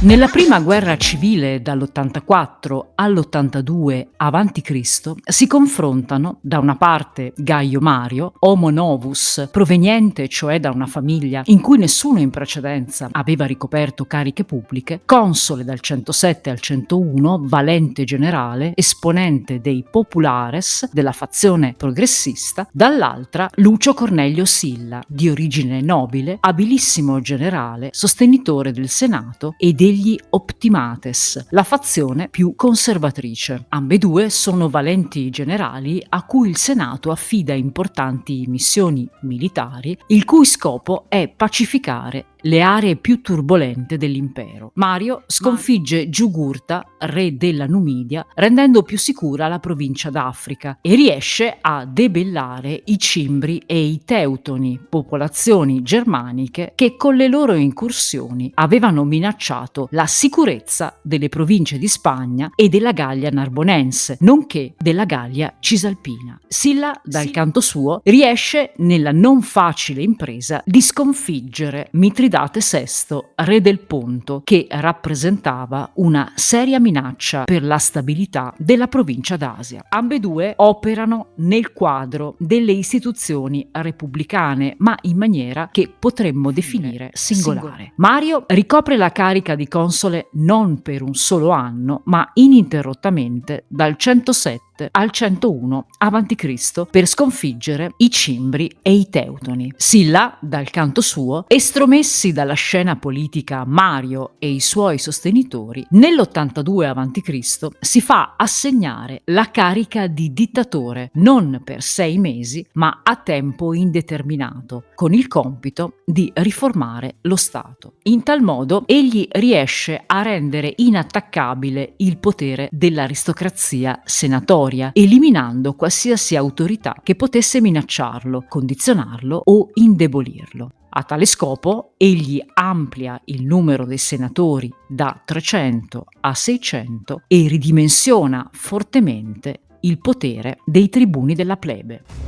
Nella prima guerra civile dall'84 all'82 a.C. si confrontano da una parte Gaio Mario, homo novus, proveniente cioè da una famiglia in cui nessuno in precedenza aveva ricoperto cariche pubbliche, console dal 107 al 101, valente generale, esponente dei populares della fazione progressista, dall'altra Lucio Cornelio Silla, di origine nobile, abilissimo generale, sostenitore del Senato e dei degli Optimates, la fazione più conservatrice. Ambedue sono valenti generali a cui il Senato affida importanti missioni militari, il cui scopo è pacificare le aree più turbolente dell'impero. Mario sconfigge Giugurta, re della Numidia, rendendo più sicura la provincia d'Africa e riesce a debellare i Cimbri e i Teutoni, popolazioni germaniche che con le loro incursioni avevano minacciato la sicurezza delle province di Spagna e della Gallia narbonense, nonché della Gallia cisalpina. Silla, dal sì. canto suo, riesce nella non facile impresa di sconfiggere Mitridate Mitridate VI, re del Ponto, che rappresentava una seria minaccia per la stabilità della provincia d'Asia. Ambedue operano nel quadro delle istituzioni repubblicane, ma in maniera che potremmo definire singolare. Mario ricopre la carica di console non per un solo anno, ma ininterrottamente dal 107 al 101 a.C. per sconfiggere i Cimbri e i Teutoni. Silla, dal canto suo, estromessi dalla scena politica Mario e i suoi sostenitori, nell'82 a.C. si fa assegnare la carica di dittatore non per sei mesi, ma a tempo indeterminato, con il compito di riformare lo Stato. In tal modo egli riesce a rendere inattaccabile il potere dell'aristocrazia senatoria storia, eliminando qualsiasi autorità che potesse minacciarlo, condizionarlo o indebolirlo. A tale scopo egli amplia il numero dei senatori da 300 a 600 e ridimensiona fortemente il potere dei tribuni della plebe.